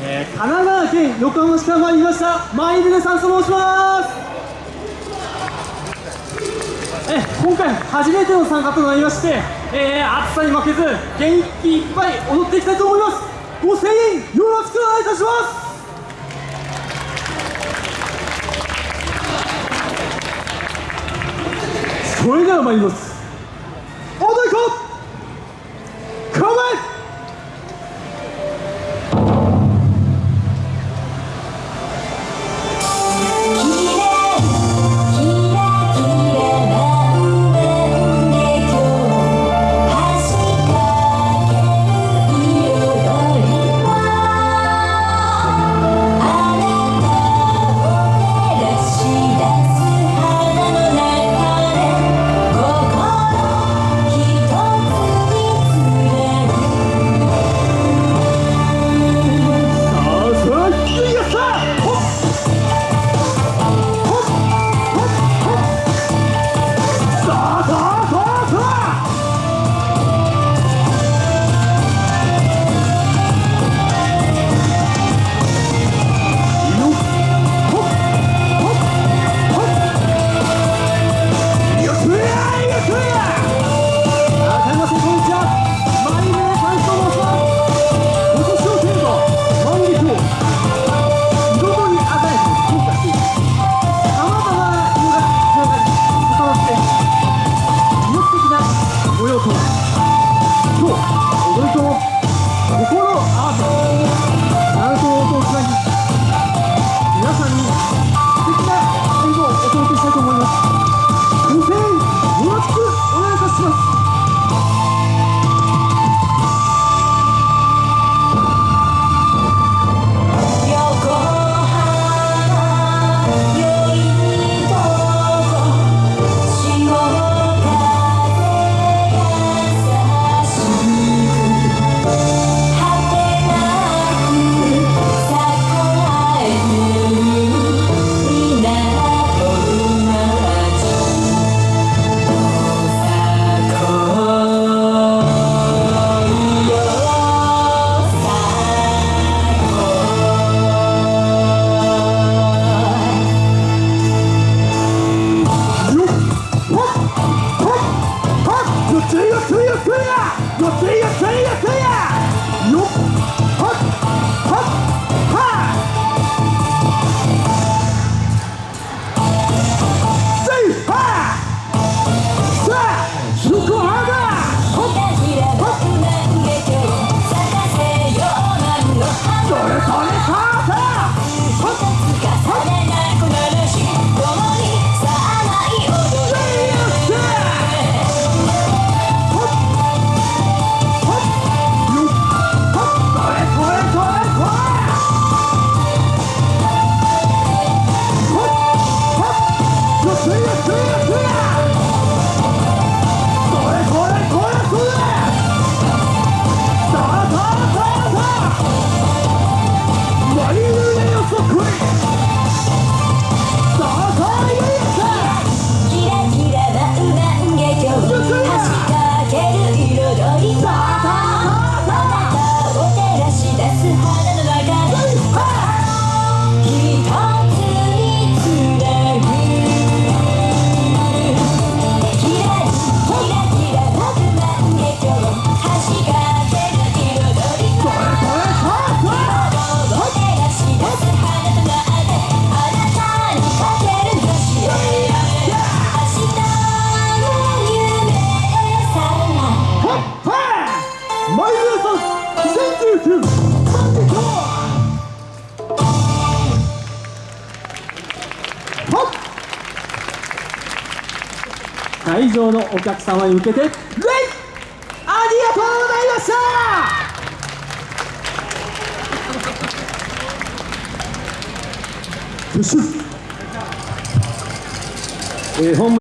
えー、神奈川県横浜市から参りましたマイルネサンスと申します。え今回初めての参加となりまして、えー、暑さに負けず元気いっぱい踊っていきたいと思います。ご声援よろしくお願いいたします。それでは参ります。了，你要喝？我谁要会場のお客様に向けてレイありがとうございましたえー